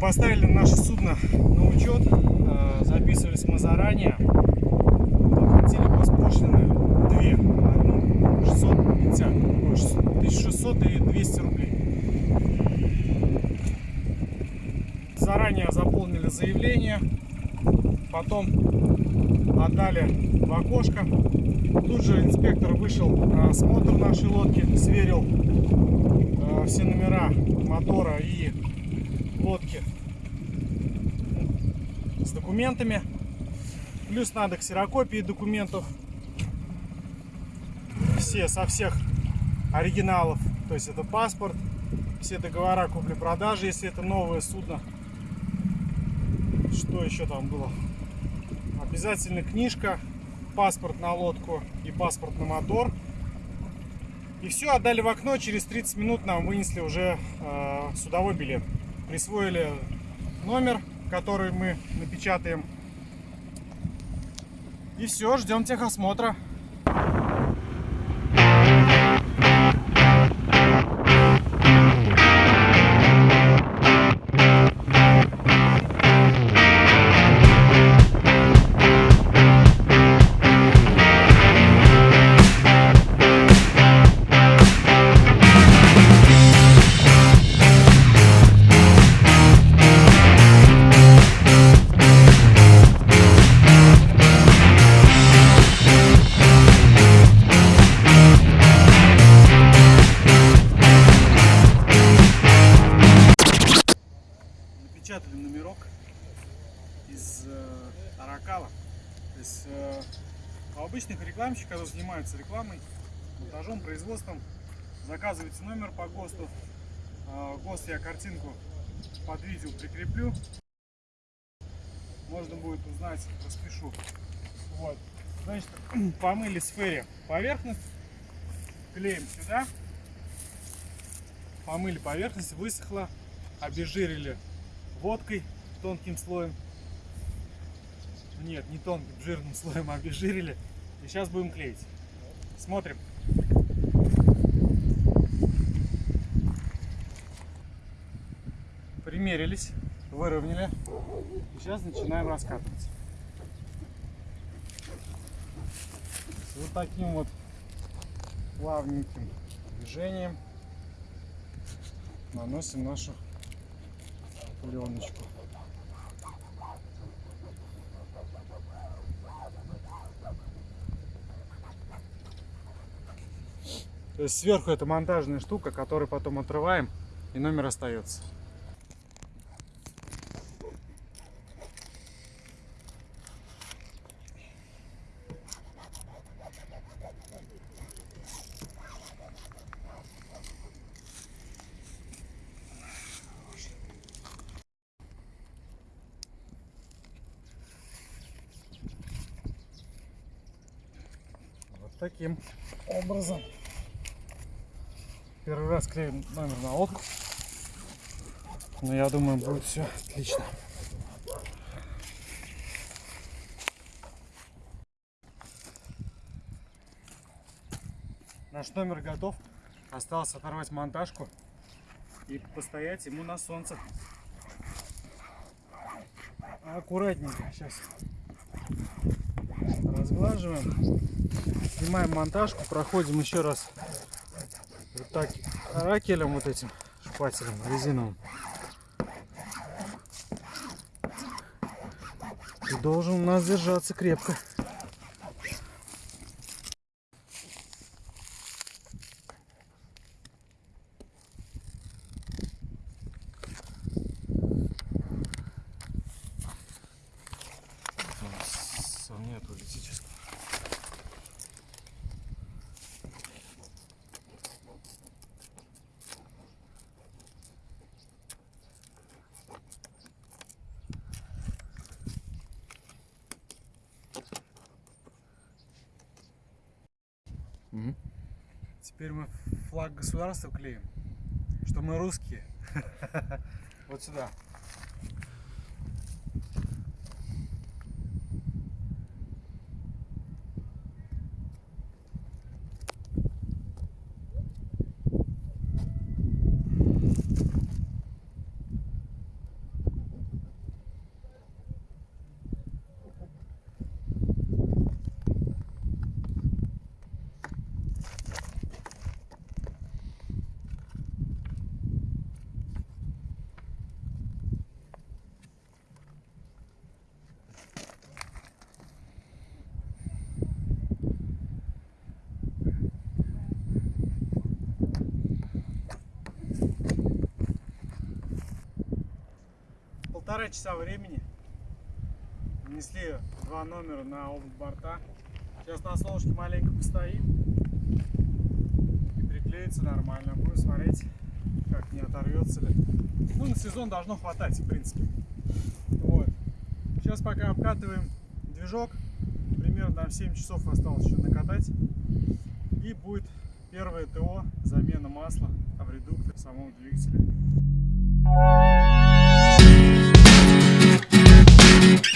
поставили наше судно на учет. Э, Записывались мы заранее. Оплатили госпошлины две. Одну 650, ой, 1600 и 200 рублей. Заранее заполнили заявление. Потом отдали в окошко. Тут же инспектор вышел осмотр нашей лодки, сверил э, все номера мотора и лодки с документами. Плюс надо ксерокопии документов. Все со всех оригиналов. То есть это паспорт, все договора купли-продажи, если это новое судно. Что еще там было? Обязательно книжка, паспорт на лодку и паспорт на мотор. И все, отдали в окно, через 30 минут нам вынесли уже э, судовой билет. Присвоили номер, который мы напечатаем. И все, ждем техосмотра. Аракала. То есть э, у обычных рекламщиков, которые занимаются рекламой, монтажом, производством, заказываете номер по ГОСТу. Э, ГОСТ я картинку под видео прикреплю. Можно будет узнать, распишу. Вот. Значит, помыли сфере поверхность, клеим сюда. Помыли поверхность, высохла, обезжирили водкой тонким слоем. Нет, не тонким, жирным слоем а обезжирили. И сейчас будем клеить. Смотрим. Примерились, выровняли. И сейчас начинаем раскатывать. Вот таким вот плавненьким движением наносим нашу пленочку. Сверху это монтажная штука, которую потом отрываем и номер остается. Таким образом. Первый раз клеим номер на лодку. Но я думаю, будет все отлично. Наш номер готов. Осталось оторвать монтажку и постоять ему на солнце. Аккуратненько сейчас разглаживаем. Снимаем монтажку, проходим еще раз вот так ракелем вот этим шпателем резиновым. И должен у нас держаться крепко. Нет, улетит Теперь мы флаг государства клеим, что мы русские. Вот сюда. Полтора часа времени. Внесли два номера на оба борта. Сейчас на солнышке маленько постоит. И приклеится нормально. Будем смотреть, как не оторвется ли. Ну, на сезон должно хватать, в принципе. Вот. Сейчас пока обкатываем движок. Примерно там 7 часов осталось еще накатать. И будет первое ТО, замена масла в редукторе самого двигателя. Thank you.